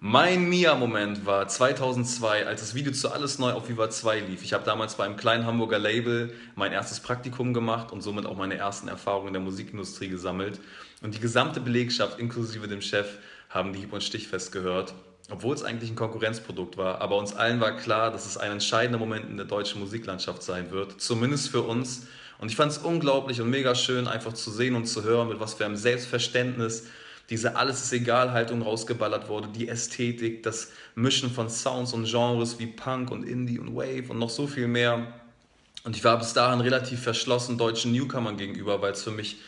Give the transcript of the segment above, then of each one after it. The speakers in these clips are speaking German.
Mein Mia-Moment war 2002, als das Video zu Alles Neu auf Viva 2 lief. Ich habe damals bei einem kleinen Hamburger Label mein erstes Praktikum gemacht und somit auch meine ersten Erfahrungen in der Musikindustrie gesammelt. Und die gesamte Belegschaft, inklusive dem Chef, haben die Hieb- und Stichfest gehört, obwohl es eigentlich ein Konkurrenzprodukt war. Aber uns allen war klar, dass es ein entscheidender Moment in der deutschen Musiklandschaft sein wird, zumindest für uns. Und ich fand es unglaublich und mega schön, einfach zu sehen und zu hören, mit was für einem Selbstverständnis diese Alles ist egal Haltung rausgeballert wurde, die Ästhetik, das Mischen von Sounds und Genres wie Punk und Indie und Wave und noch so viel mehr. Und ich war bis dahin relativ verschlossen deutschen Newcomern gegenüber, weil es für mich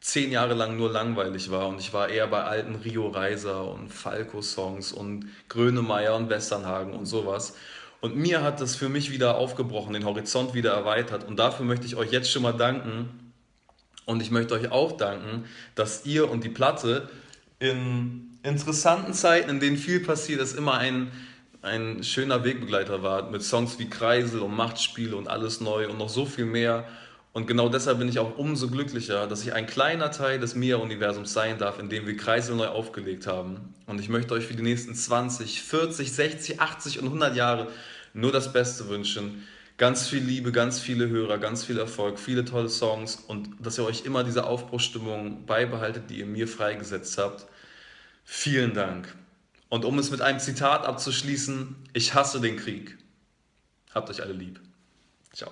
zehn Jahre lang nur langweilig war und ich war eher bei alten Rio Reiser und Falco-Songs und Grönemeyer und Westernhagen und sowas. Und mir hat das für mich wieder aufgebrochen, den Horizont wieder erweitert und dafür möchte ich euch jetzt schon mal danken, und ich möchte euch auch danken, dass ihr und die Platte in interessanten Zeiten, in denen viel passiert ist, immer ein, ein schöner Wegbegleiter war. Mit Songs wie Kreisel und Machtspiele und alles neu und noch so viel mehr. Und genau deshalb bin ich auch umso glücklicher, dass ich ein kleiner Teil des Mia-Universums sein darf, in dem wir Kreisel neu aufgelegt haben. Und ich möchte euch für die nächsten 20, 40, 60, 80 und 100 Jahre nur das Beste wünschen. Ganz viel Liebe, ganz viele Hörer, ganz viel Erfolg, viele tolle Songs und dass ihr euch immer diese Aufbruchstimmung beibehaltet, die ihr mir freigesetzt habt. Vielen Dank. Und um es mit einem Zitat abzuschließen, ich hasse den Krieg. Habt euch alle lieb. Ciao.